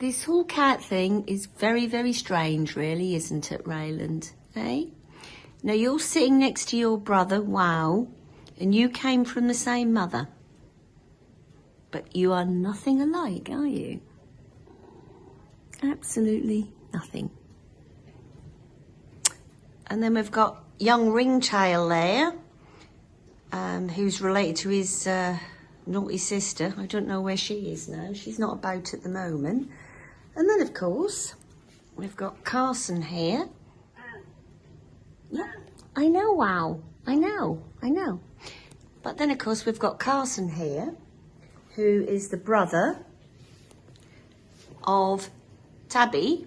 this whole cat thing is very, very strange, really, isn't it, Rayland? Eh? Now, you're sitting next to your brother, wow, and you came from the same mother. But you are nothing alike, are you? Absolutely nothing. And then we've got young Ringtail there, um, who's related to his uh, naughty sister. I don't know where she is now. She's not about at the moment. And then, of course, we've got Carson here. Yeah, I know, wow. I know, I know. But then, of course, we've got Carson here, who is the brother of Tabby.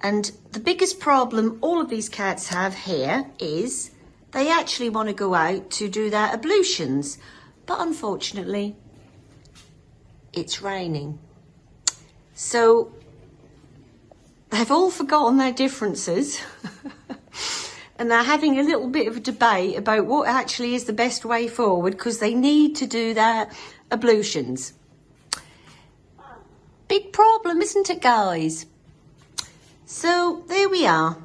And the biggest problem all of these cats have here is they actually want to go out to do their ablutions. But unfortunately, it's raining. So they've all forgotten their differences and they're having a little bit of a debate about what actually is the best way forward because they need to do their ablutions. Big problem, isn't it, guys? So there we are.